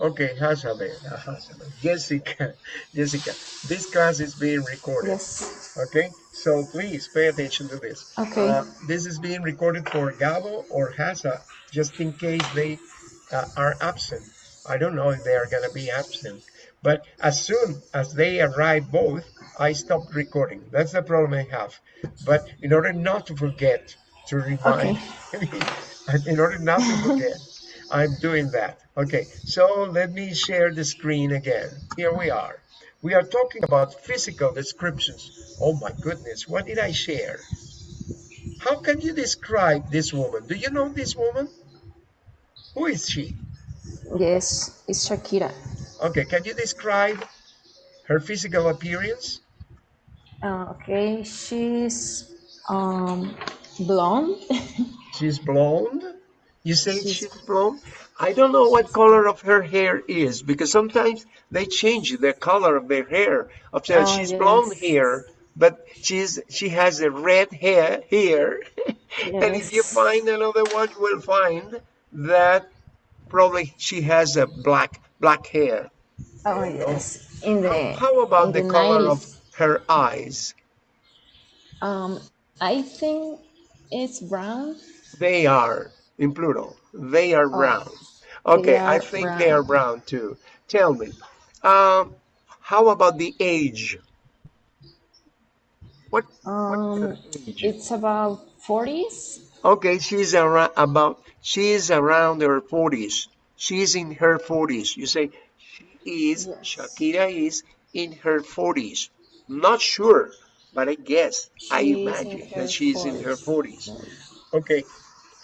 Okay, Hasabe. Jessica, Jessica, this class is being recorded. Yes. Okay, so please pay attention to this. Okay. Uh, this is being recorded for Gabo or Hasa, just in case they uh, are absent. I don't know if they are going to be absent, but as soon as they arrive both, I stop recording. That's the problem I have. But in order not to forget to remind, in order not to forget, I'm doing that. Okay, so let me share the screen again. Here we are. We are talking about physical descriptions. Oh my goodness, what did I share? How can you describe this woman? Do you know this woman? Who is she? Yes, it's Shakira. Okay, can you describe her physical appearance? Uh, okay, she's um blonde. she's blonde. You say she's, she's blonde? I don't know what color of her hair is because sometimes they change the color of their hair. Of oh, she's yes. blonde here, but she's she has a red hair here. Yes. and if you find another one, you will find that probably she has a black black hair. Oh yes. In the how, how about the, the, color 90s. of her eyes? Um, I think it's brown. They are in plural. They are oh, brown. Okay, I think brown. they are brown too. Tell me, um, how about the age? What, um, what age? It's about 40s. Okay, she's around about she's around her 40s. She's in her 40s. You say she is yes. Shakira is in her 40s. Not sure, but I guess I imagine that she's 40s. in her 40s. Okay,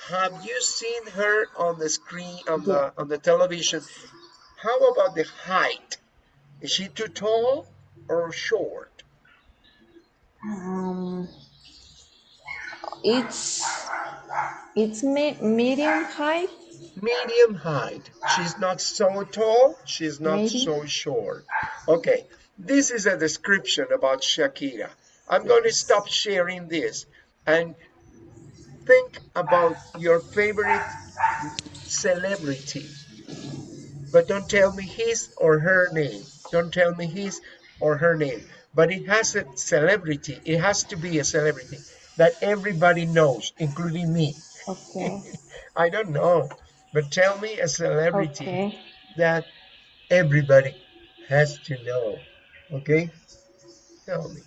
have you seen her on the screen on the on the television? How about the height? Is she too tall or short? Um, it's it's me medium height. Medium height. She's not so tall. She's not Maybe. so short. Okay, this is a description about Shakira. I'm going to stop sharing this and think about your favorite celebrity, but don't tell me his or her name. Don't tell me his or her name. But it has a celebrity. It has to be a celebrity that everybody knows, including me. Okay. I don't know, but tell me a celebrity okay. that everybody has to know. Okay? Tell me.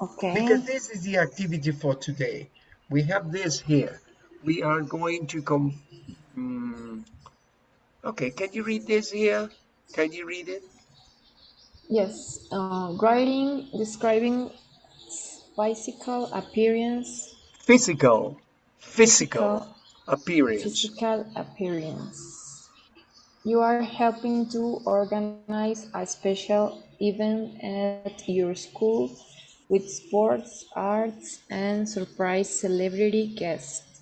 Okay. Because this is the activity for today. We have this here. We are going to come. Um, okay, can you read this here? Can you read it? Yes. Uh, writing, describing physical appearance. Physical. Physical, physical appearance. Physical appearance. You are helping to organize a special event at your school with sports, arts, and surprise celebrity guests.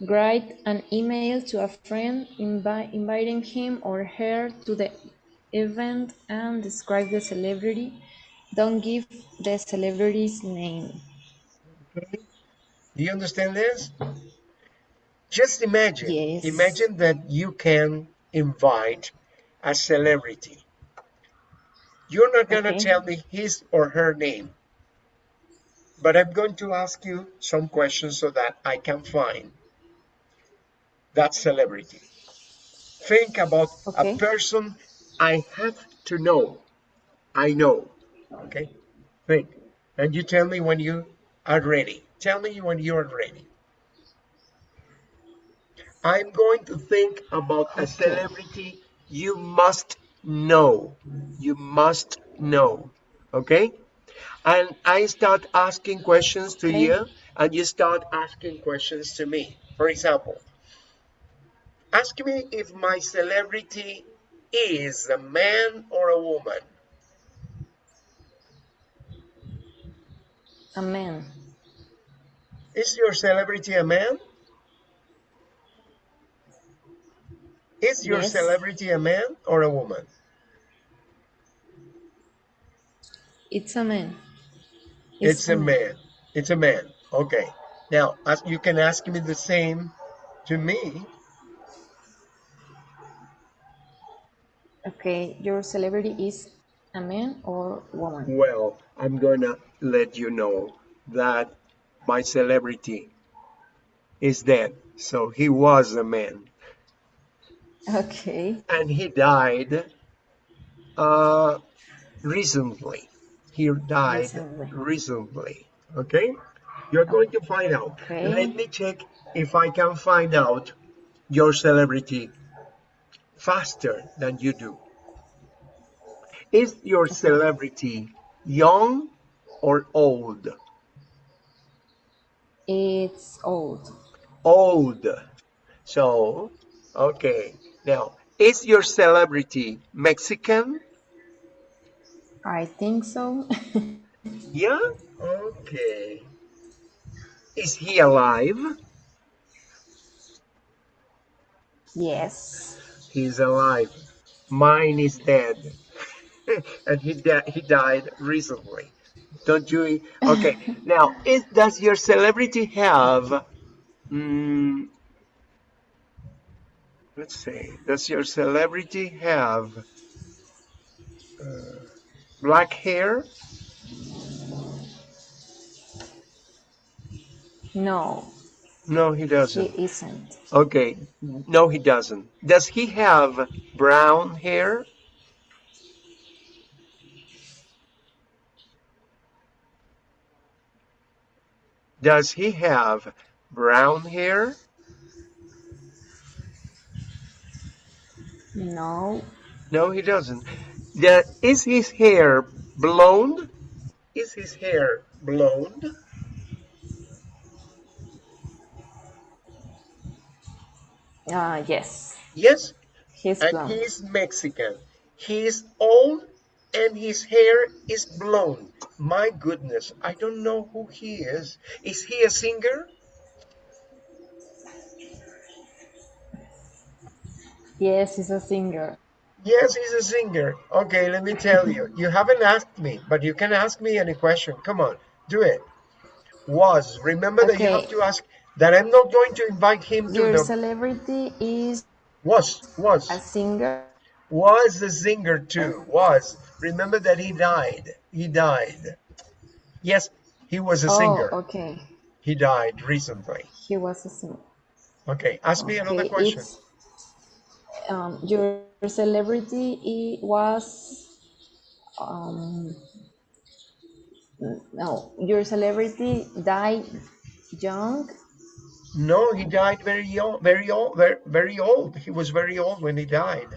Write an email to a friend invi inviting him or her to the event and describe the celebrity. Don't give the celebrity's name. Okay. Do you understand this? Just imagine, yes. imagine that you can invite a celebrity. You're not going to okay. tell me his or her name but I'm going to ask you some questions so that I can find that celebrity. Think about okay. a person I have to know. I know. Okay? Think. And you tell me when you are ready. Tell me when you are ready. I'm going to think about a celebrity you must know. You must know. Okay? And I start asking questions to okay. you and you start asking questions to me. For example, ask me if my celebrity is a man or a woman. A man. Is your celebrity a man? Is your yes. celebrity a man or a woman? It's a man. It's, a man. It's a man. Okay. Now, you can ask me the same to me. Okay, your celebrity is a man or woman? Well, I'm gonna let you know that my celebrity is dead. So he was a man. Okay. And he died uh, recently. He died recently. recently. Okay? You're going to find out. Okay. Let me check if I can find out your celebrity faster than you do. Is your celebrity young or old? It's old. Old. So, okay. Now, is your celebrity Mexican? I think so. yeah? Okay. Is he alive? Yes. He's alive. Mine is dead. and he, he died recently. Don't you? Okay. now, is, does your celebrity have... Mm, let's see. Does your celebrity have uh, black hair? No. No, he doesn't. He isn't. Okay. No, he doesn't. Does he have brown hair? Does he have brown hair? No. No, he doesn't. Is his hair blonde? Is his hair blonde? Uh, yes. Yes. He's and blonde. he's Mexican. He's old and his hair is blonde. My goodness, I don't know who he is. Is he a singer? Yes, he's a singer. Yes, he's a singer. Okay, let me tell you. You haven't asked me, but you can ask me any question. Come on, do it. Was. Remember okay. that you have to ask that I'm not going to invite him to Your the... celebrity is... Was. Was. A singer? Was a singer too. Was. Remember that he died. He died. Yes, he was a oh, singer. okay. He died recently. He was a singer. Okay, ask me another question. Um, your celebrity was um, no, your celebrity died young. No, he died very young, very old, very, very old. He was very old when he died.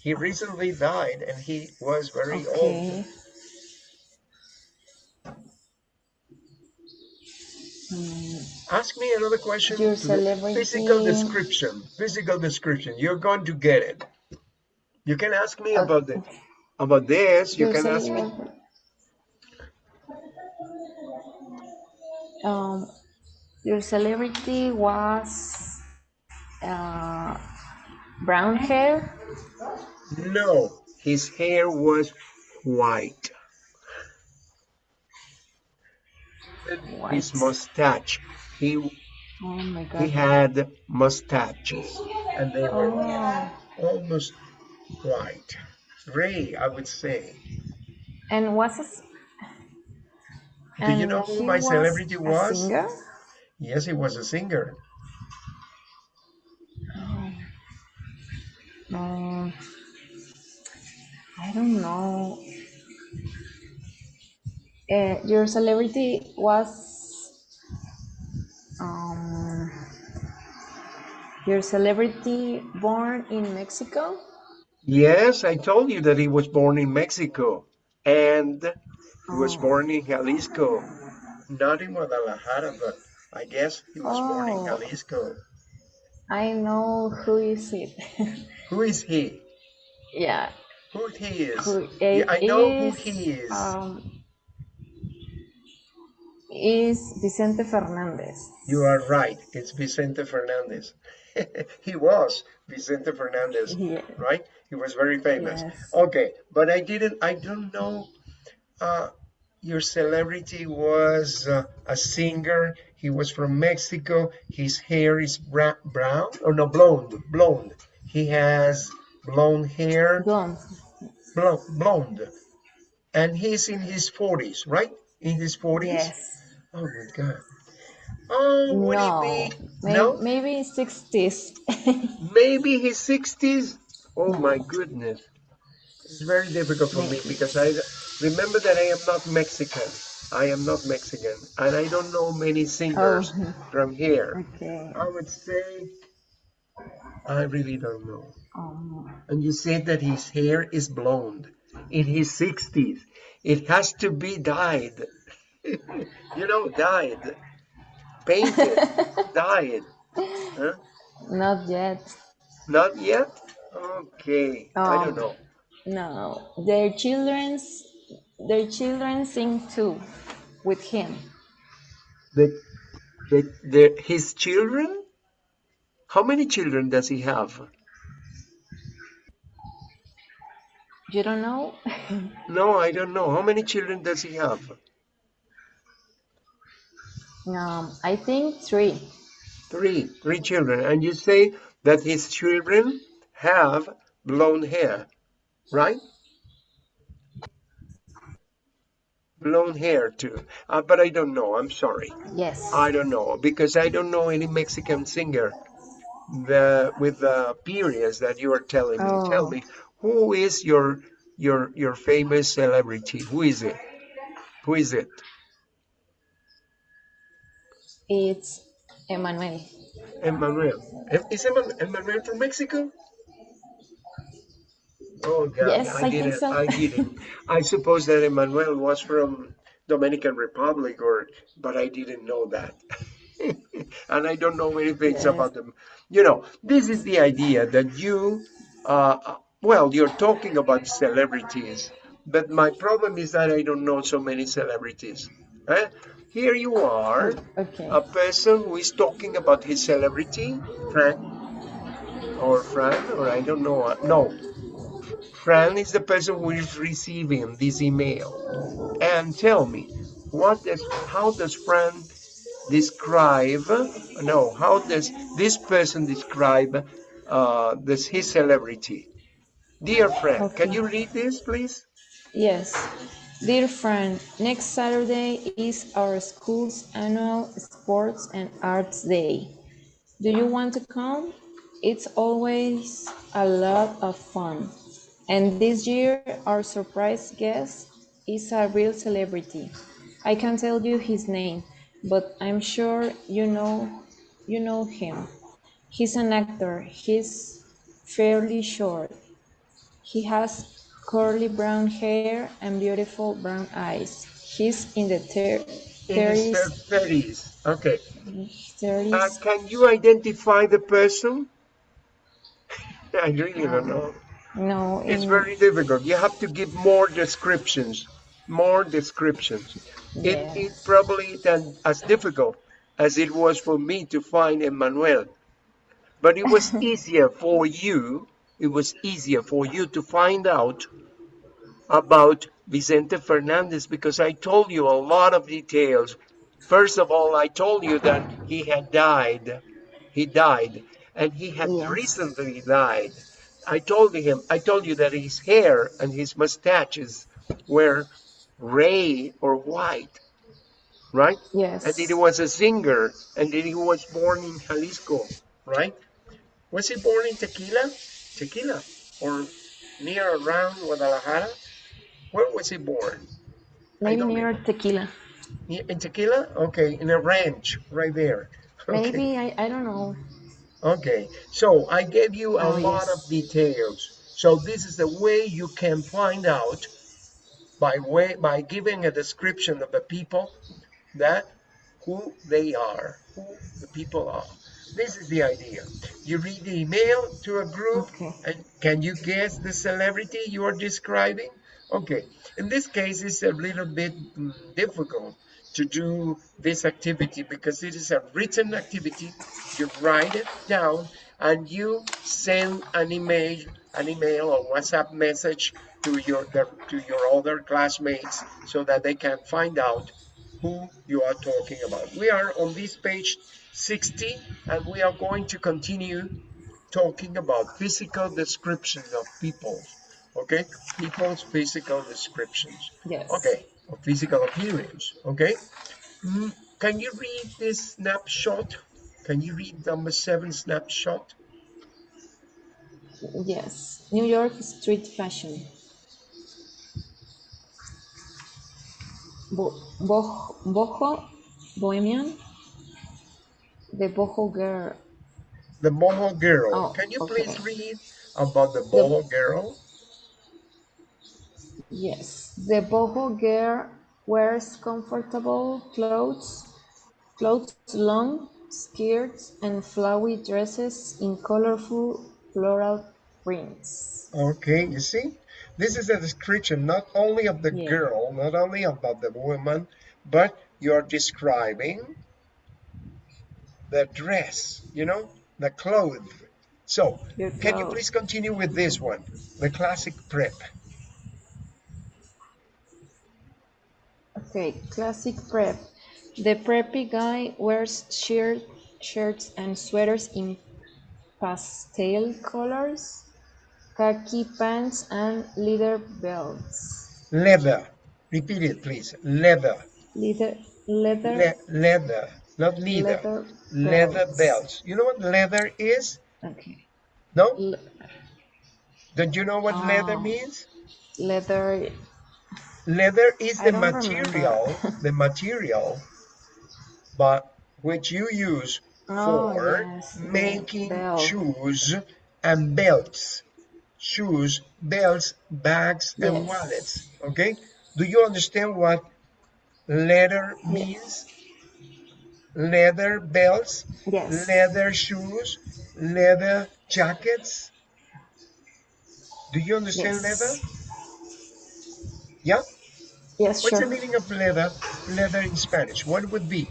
He recently died and he was very okay. old. Hmm. Ask me another question. Your celebrity... Physical description. Physical description. You're going to get it. You can ask me okay. about the about this. You Your can ask me. Um, your celebrity was uh, brown hair. No, his hair was white. white. His mustache. He oh my God. he had mustaches and they were oh. almost white. Gray, I would say. And was a, Do you know who my celebrity was? Singer? Yes, he was a singer. Oh. Um, I don't know. Uh, your celebrity was um, your celebrity born in Mexico? Yes, I told you that he was born in Mexico and he oh. was born in Jalisco. Not in Guadalajara, but I guess he was oh. born in oh. Jalisco. I know who is it. who is he? Yeah. Who he is. Who yeah, I know is, who he is. Um, is Vicente Fernandez. You are right. It's Vicente Fernandez. he was Vicente Fernandez, yeah. right? He was very famous. Yes. Okay, but I didn't, I don't know. Uh, your celebrity was uh, a singer. He was from Mexico. His hair is brown or no, blonde, blonde. He has blonde hair, Blonde. blonde, blonde. And he's in his 40s, right? In his 40s? Yes. Oh my God. Oh, would No. he be? Maybe, No? maybe 60s. Maybe his 60s? Oh my goodness. It's very difficult for me because I remember that I am not Mexican. I am not Mexican. And I don't know many singers Oh. from here. okay. I would say, I really don't know. Um, And you said that his hair is blonde in his 60s. It has to be dyed. you know, dyed. Painted. died. Huh? not yet. Not yet? Okay. I don't know. No. Their children's their children sing too with him. The, the, the, his children? How many children does he have? You don't know? No, I don't know. How many children does he have? Um, I think three. Three. Three children. And you say that his children have blonde hair, right? Blonde hair too. Uh, but I don't know. I'm sorry. Yes. I don't know because I don't know any Mexican singer the, with the periods that you are telling me. Tell Oh. me, who is your your your famous celebrity? Who is it? Who is it? It's Emmanuel. Emmanuel. Is Emmanuel from Mexico? Oh God, Yes, I think didn't. so. I didn't. I suppose that Emmanuel was from Dominican Republic, or but I didn't know that. and I don't know many things Yes. about them. You know, this is the idea that you, uh, well, you're talking about celebrities, but my problem is that I don't know so many celebrities. Eh? Here you are, Okay. a person who is talking about his celebrity, Frank, or Fran, or I don't know. uh, No, Fran is the person who is receiving this email. And tell me, what does, how does Fran describe? No, how does this person describe uh, this his celebrity? Dear friend, can you read this, please? Yes. Dear friend, next Saturday is our school's annual Sports and Arts Day. Do you want to come? It's always a lot of fun. And this year, our surprise guest is a real celebrity. I can't tell you his name, but I'm sure you know you know him. He's an actor. He's fairly short. He has curly brown hair and beautiful brown eyes. He's in the thir- In 30s. thirties. Okay. Uh, 30s. can you identify the person? I really don't know. No, It's in, very difficult. You have to give more descriptions. More descriptions. It, it probably isn't as difficult as it was for me to find Emmanuel. But it was easier for you, it was easier for you to find out about Vicente Fernandez because I told you a lot of details. First of all, I told you that he had died. He died, and he had Yes. recently died. I told him, I told you that his hair and his mustaches were gray or white, right? Yes. And that he was a singer, and that he was born in Jalisco, right? Was he born in Tequila? Tequila, or near around Guadalajara? Where was he born? Maybe near Tequila. In Tequila? Okay, in a ranch right there. Okay. Maybe, I, I don't know. Okay, so I gave you a Oh, lot yes. of details. So this is the way you can find out by way by giving a description of the people that who they are, who the people are. This is the idea. You read the email to a group Okay. and can you guess the celebrity you are describing? Okay, in this case, it's a little bit difficult to do this activity because it is a written activity. You write it down and you send an email, an email or WhatsApp message to your to your other classmates so that they can find out who you are talking about. We are on this page 60 and we are going to continue talking about physical descriptions of people. okay? People's physical descriptions, Yes. okay, of physical appearance, okay? Mm, can you read this snapshot? Can you read number seven snapshot? Yes. New York street fashion. Bo- boho, boho, bohemian. The boho girl. The boho girl. Oh, Can you okay. please read about the boho girl? Yes. The boho girl wears comfortable clothes, clothes, long skirts, and flowy dresses in colorful floral prints. Okay, you see, this is a description not only of the Yeah. girl, not only about the woman, but you're describing the dress, you know, the clothes. So, Your can you please continue with this one, the classic prep? Okay, classic prep. The preppy guy wears shirt, shirts and sweaters in pastel colors, khaki pants, and leather belts. Leather. Repeat it, please. Leather. Leather, leather, Le leather, not leather. leather Leather belts. belts. You know what leather is? Okay. No? Le- Don't you know what leather Oh. means? leather. Leather is the material, the material, but which you use Oh, for yes, making shoes and belts. Shoes, belts, bags, and wallets. Okay? Do you understand what leather means? Leather belts, Yes. leather shoes, leather jackets. Do you understand leather? Yes. Yeah? Yes, What's the meaning of leather? Leather in Spanish. What would be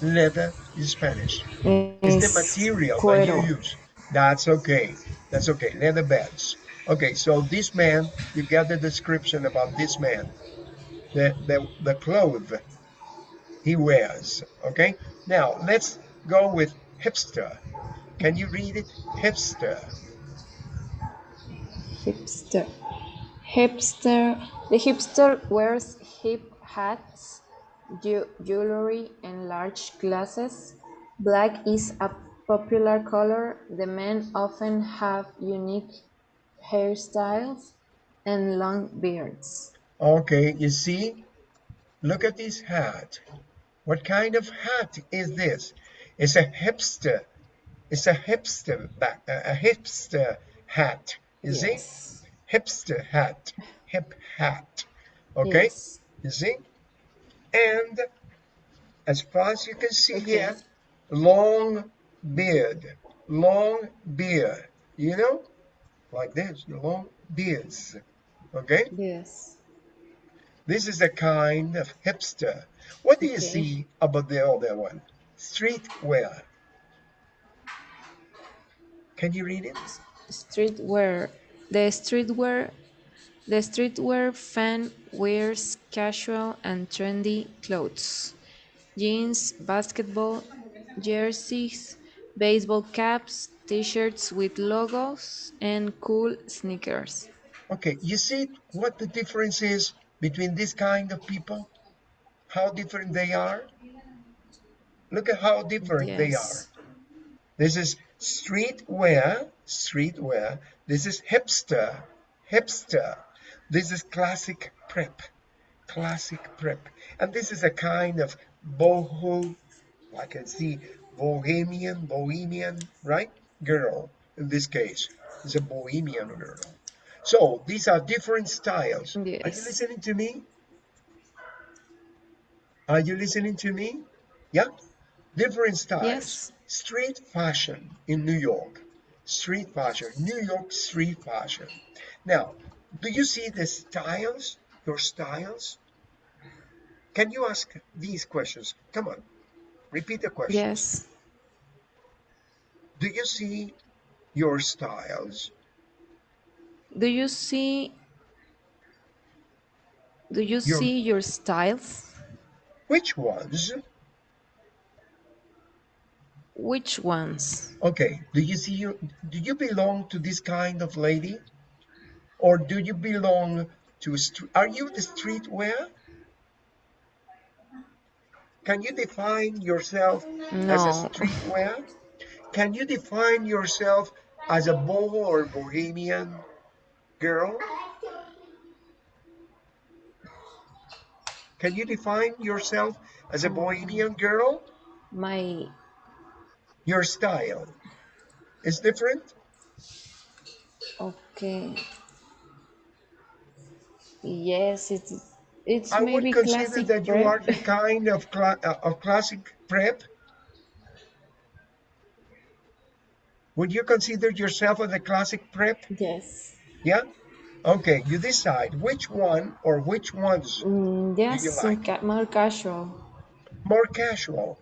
leather in Spanish? It's the It's material that you use. That's okay. That's okay. Leather belts. Okay, so this man, you get the description about this man, the the the clothes he wears. Okay. Now let's go with hipster. Can you read it? Hipster. Hipster. Hipster. The hipster wears hip hats, jewelry, and large glasses. Black is a popular color. The men often have unique hairstyles and long beards. Okay, you see, look at this hat. What kind of hat is this? It's a hipster. It's a hipster back, a hipster hat. You see, hipster hat, hip hat. Okay, Yes. you see, and as far as you can see Okay. here, long beard, long beard. You know, like this, the long beards. Okay. Yes. This is a kind of hipster. What do you Okay. see about the other one? Streetwear. Can you read it? Streetwear. The streetwear the streetwear fan wears casual and trendy clothes. Jeans, basketball jerseys, baseball caps, t-shirts with logos, and cool sneakers. Okay, you see what the difference is between this kind of people? How different they are? Look at how different they are. This is streetwear, streetwear. This is hipster, hipster. This is classic prep, classic prep. And this is a kind of boho, I can see bohemian, bohemian, right? Girl, in this case, is a bohemian girl. So these are different styles. Are you listening to me? Are you listening to me? Yeah? Different styles. Yes. Street fashion in New York. Street fashion. New York street fashion. Now, do you see the styles? Your styles? Can you ask these questions? Come on. Repeat the question. Yes. Do you see your styles? Do you see Do you Your- see your styles? Which ones? which ones? Okay, do you see you do you belong to this kind of lady? Or do you belong to street? Are you the streetwear? Can you define yourself no. as a streetwear? Can you define yourself as a boho or bohemian girl? Can you define yourself as a bohemian girl? My your style is different? Okay. Yes, it's it's I maybe would consider that prep. you are the kind of, cla uh, of classic prep. Would you consider yourself as a classic prep? Yes. Yeah? Okay, you decide which one or which ones Mm, yes, you like? ca- more casual. more casual,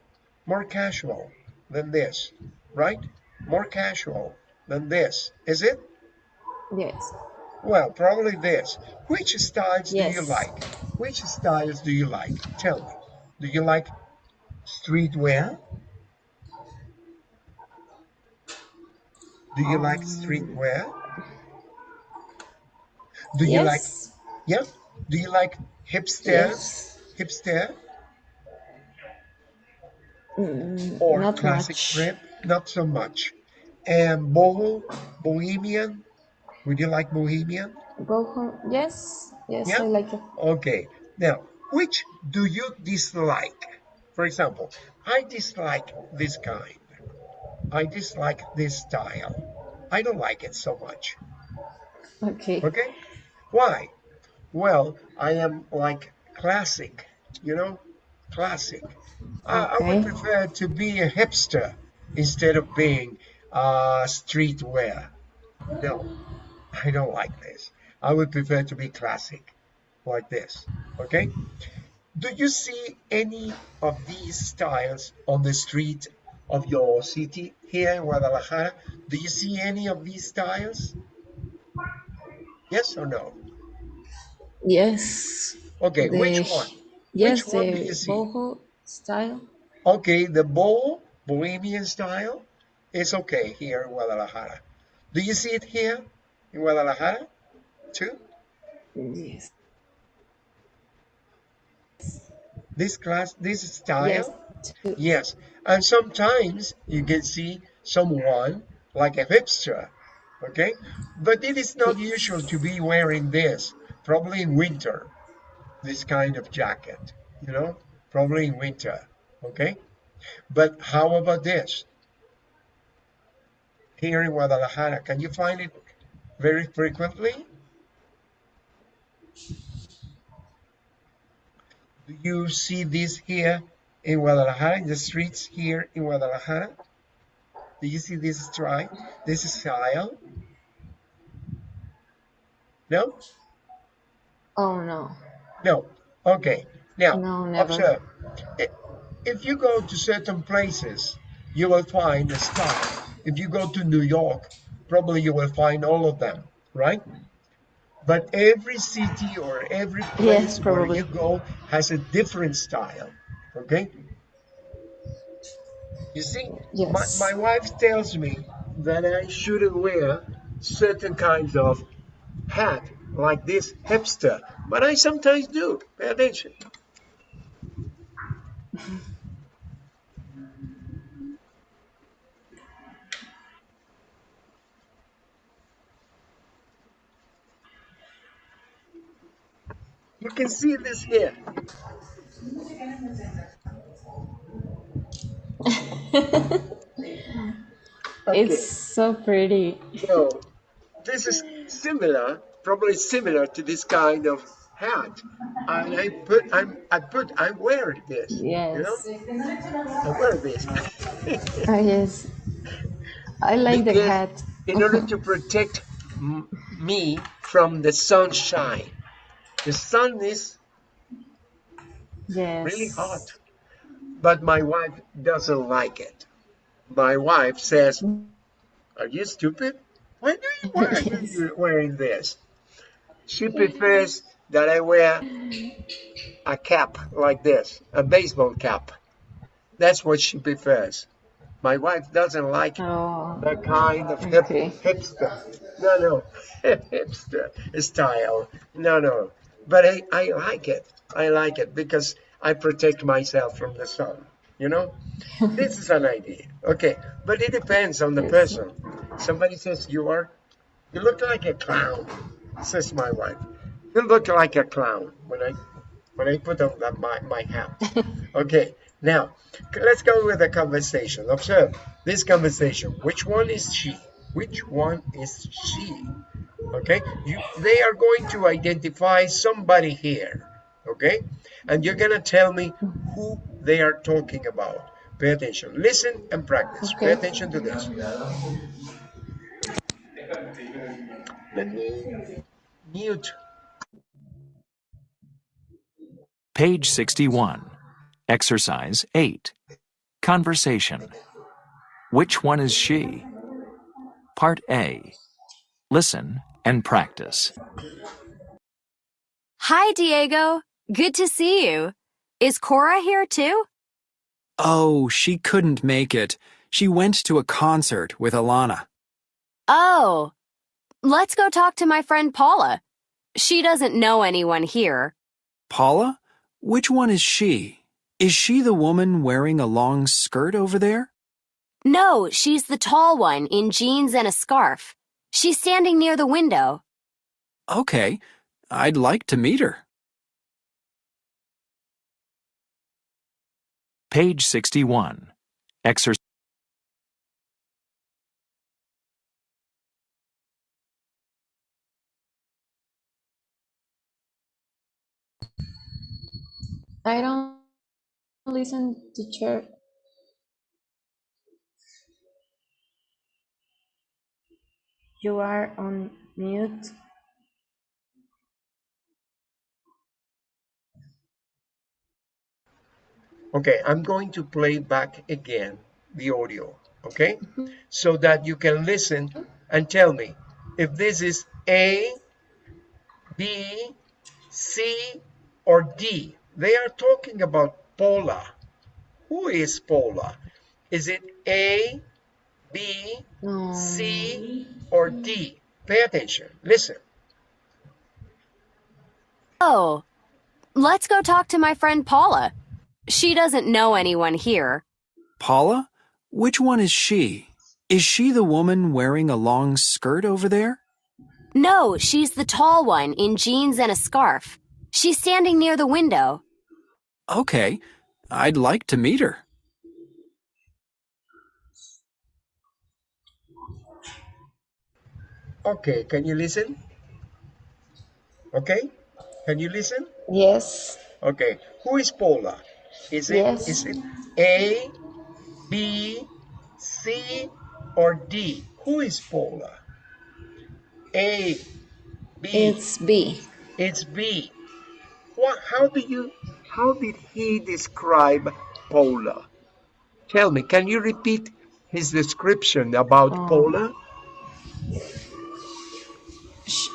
more casual than this, right? More casual than this, is it? Yes. Well, probably this. Which styles do you Yes. like? Which styles do you like? Tell me. Do you like streetwear? Do you like Um, streetwear? Do you like, yes. yeah? Do you like hipster, Yes. hipster Mm, or not classic much. Not so much. And boho, bohemian? Would you like bohemian? Go home. Yes. Yes, Yeah? I like it. Okay. Now, which do you dislike? For example, I dislike this kind. I dislike this style. I don't like it so much. Okay. Okay? Why? Well, I am like classic, you know? Classic. I, I would prefer to be a hipster instead of being uh, streetwear. No, I don't like this. I would prefer to be classic, like this. Okay? Do you see any of these styles on the street of your city here in Guadalajara? Do you see any of these styles? Yes or no? Yes. Okay, The which one? yes, Which one the boho style. Okay, the boho, bohemian style, is okay here in Guadalajara. Do you see it here in Guadalajara too? Yes. This class, this style? Yes. Yes, and sometimes you can see someone like a hipster, okay? But it is not usual to be wearing this, probably in winter, this kind of jacket, you know, probably in winter, okay? But how about this? Here in Guadalajara, can you find it very frequently? Do you see this here in Guadalajara, in the streets here in Guadalajara? Do you see this stripe, this is style? No? Oh no. No. Okay. Now, No, observe. If you go to certain places, you will find a style. If you go to New York, probably you will find all of them, right? But every city or every place Yes, where you go has a different style, okay? You see, Yes. my, my wife tells me that I shouldn't wear certain kinds of hat like this hipster, but I sometimes do. Pay attention. You can see this here. Okay. It's so pretty. So this is similar, probably similar to this kind of hat. And I put, I'm, I put, I wear this. You know, Yes. I wear this Ah, yes. I like the hat. in order to protect m- me from the sunshine. The sun is Yes. really hot, but my wife doesn't like it. My wife says, "Are you stupid? Why do you why are you wearing this?" She prefers that I wear a cap like this, a baseball cap. That's what she prefers. My wife doesn't like Oh, that kind of hip, Okay. hipster. No, no, hipster style. No, no. But I, I like it. I like it because I protect myself from the sun. You know, this is an idea. Okay, but it depends on the person. Somebody says you are, you look like a clown. Says my wife. You look like a clown when I, when I put on that, my my hat. Okay, now let's go with the conversation. Observe this conversation. Which one is she? Which one is she? Okay, you, they are going to identify somebody here. Okay, and you're gonna tell me who they are talking about. Pay attention. Listen and practice. Pay attention to this. Let me mute. Page 61. Exercise 8. Conversation. Which one is she? Part A. Listen and practice. Hi, Diego. Good to see you. Is Cora here too? Oh, she couldn't make it. She went to a concert with Alana. Oh, let's go talk to my friend Paula. She doesn't know anyone here. Paula? Which one is she? Is she the woman wearing a long skirt over there? No, she's the tall one in jeans and a scarf. She's standing near the window. Okay, I'd like to meet her. Page 61. Exercise. I don't listen, teacher. You are on mute. Okay, I'm going to play back again the audio, okay? Mm-hmm. So that you can listen and tell me if this is A, B, C, or D. They are talking about Paula. Who is Paula? Is it A, B, No. C, oh. or D? Pay attention. Listen. Oh, let's go talk to my friend Paula. She doesn't know anyone here. Paula? Which one is she? Is she the woman wearing a long skirt over there? No, she's the tall one in jeans and a scarf. She's standing near the window. Okay, I'd like to meet her. Okay, can you listen? Okay, can you listen? Yes. Okay, who is Paula? Is it Yes. is it A, B, C, or D? Who is Paula? A, B. It's B. It's B. What? How do you? How did he describe Paula? Tell me. Can you repeat his description about Um, Paula?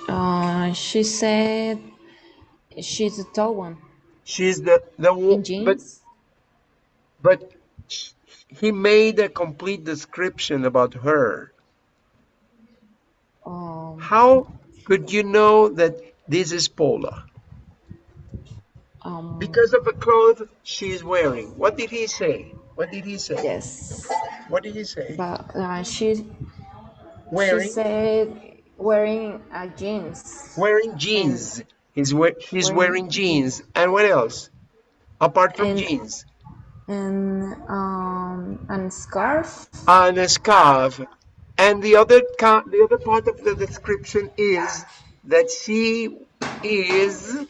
Uh, she said she's a tall one She's the the in but jeans. but he made a complete description about her. Um, How could you know that this is Paula? um, Because of the clothes she's wearing. What did he say? What did he say? yes, What did he say? but uh, she she said wearing a jeans wearing jeans. He's we- he's Wearing wearing jeans. And what else? Apart from And- jeans. and um and scarf. And a scarf. And the other the other part of the description is that she is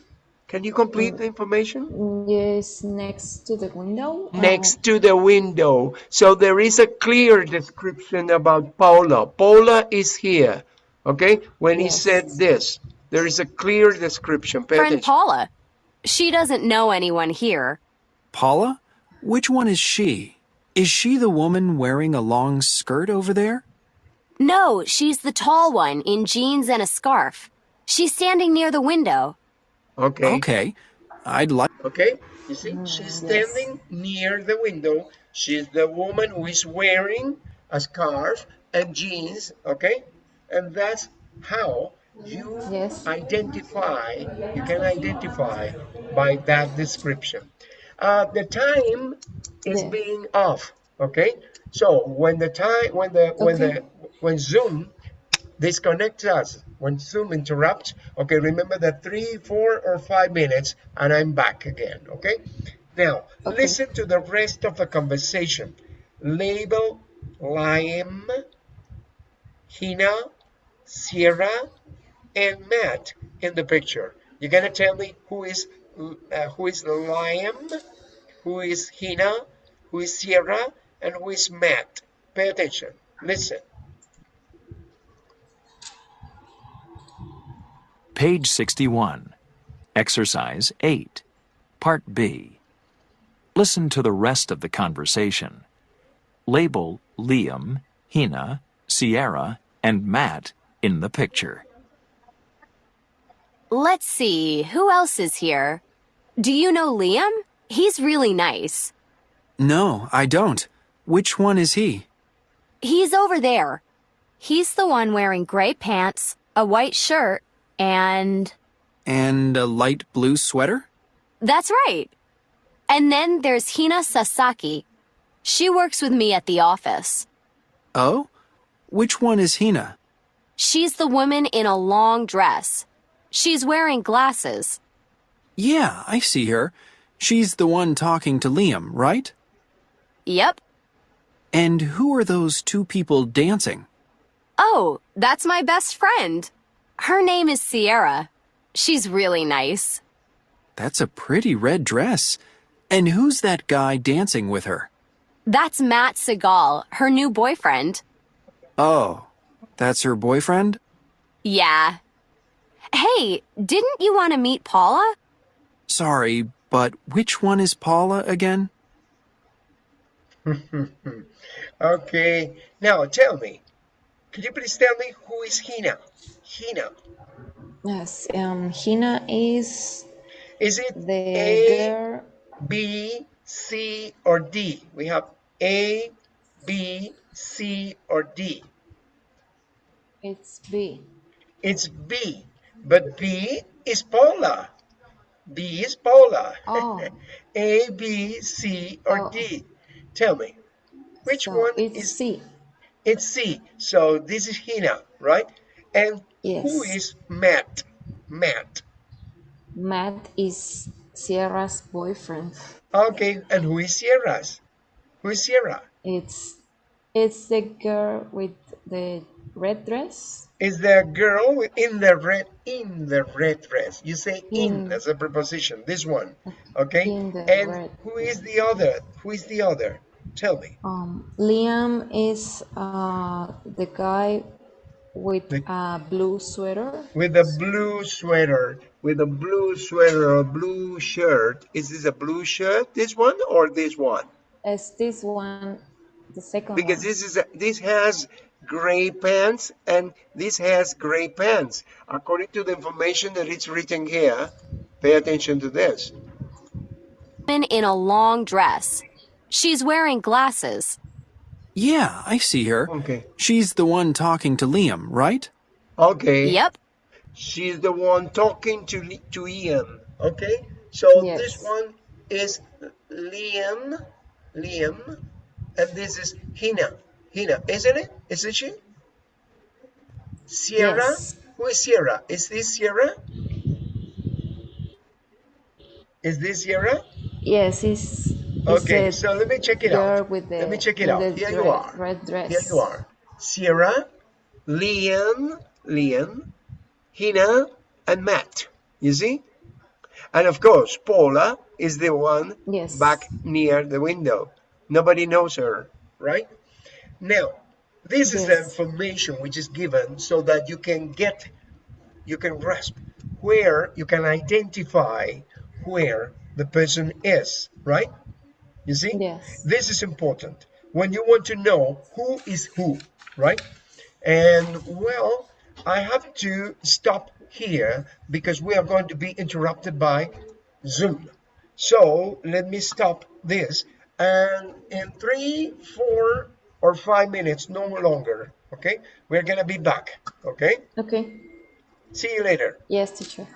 can you complete the information? Yes, next to the window. Uh, next to the window. So there is a clear description about Paula. Paula is here. Okay? When he said this, there is a clear description. Pay Friend attention. Paula. She doesn't know anyone here. Paula? Which one is she? Is she the woman wearing a long skirt over there? No, she's the tall one in jeans and a scarf. She's standing near the window. Okay. Okay, I'd like. Okay? You see, Mm, she's yes. standing near the window She's the woman who is wearing a scarf and jeans, okay? And that's how you Yes. identify, you can identify by that description. Uh, the time is Yeah. being off, okay? So when the time, when the, when the, when Zoom disconnects us, when Zoom interrupts, okay, remember that three, four, or five minutes, and I'm back again, okay? Now, Okay. listen to the rest of the conversation. Label, Liam, Hina, Sierra, and Matt in the picture. You're gonna tell me who is uh, who is Liam, who is Hina, who is Sierra, and who is Matt. Pay attention. Listen. Page 61. Exercise 8. Part B. Listen to the rest of the conversation. Label Liam, Hina, Sierra, and Matt in the picture. Let's see, who else is here? Do you know Liam? He's really nice. No, I don't. Which one is he? He's over there. He's the one wearing gray pants, a white shirt, and. And a light blue sweater? That's right. And then there's Hina Sasaki. She works with me at the office. Oh? Which one is Hina? She's the woman in a long dress. She's wearing glasses. Yeah, I see her. She's the one talking to Liam, right? Yep. And who are those two people dancing? Oh, that's my best friend. Her name is Sierra. She's really nice. That's a pretty red dress. And who's that guy dancing with her? That's Matt Segal, her new boyfriend. Oh, that's her boyfriend? Yeah. Hey, didn't you want to meet Paula? Sorry, but which one is Paula again? Okay. Now tell me. Could you please tell me who is Hina? Hina. Yes. Um, Hina is Is it the A, girl. B, C, or D? We have A, B, C, or D. It's B. It's B, but B is Paula. B is Paula. Oh. A, B, C, or Oh. D. Tell me, which so one it's is? C. It's C. So this is Hina, right? And who Yes. is Matt? Matt. Matt is Sierra's boyfriend. Okay, and who is Sierra's? Who is Sierra? It's it's the girl with the red dress. Is the girl in the red in the red dress? You say in In. as a preposition. This one, okay? And red who is the other? Who is the other? Tell me. Um, Liam is uh the guy with a blue sweater. With a blue sweater, with a blue sweater a blue shirt. Is this a blue shirt? This one or this one? Is this one the second Because one? this is a, this has gray pants and this has gray pants. According to the information that it's written here, pay attention to this. Woman in a long dress. She's wearing glasses. Yeah, I see her. Okay. She's the one talking to Liam, right? Okay. Yep. She's the one talking to Li- to Ian. Okay. So this one is Liam, Liam, and this is Hina. Hina, isn't it? Isn't she? Sierra. Yes. Who is Sierra? Is this Sierra? Is this Sierra? Yes, it's, it's Okay, the so let me check it out. with the Let me check it out. Here you are. red dress. Here you are. Sierra, Liam, Liam, Hina, and Matt. You see? And of course, Paula is the one Yes. back near the window. Nobody knows her, right? Now, this is the information which is given so that you can get, you can grasp where you can identify where the person is, right? You see? Yes. This is important when you want to know who is who, right? And well, I have to stop here because we are going to be interrupted by Zoom. So let me stop this and in three, four, or five minutes, no longer. Okay, we're gonna be back. Okay, Okay. see you later. Yes, teacher.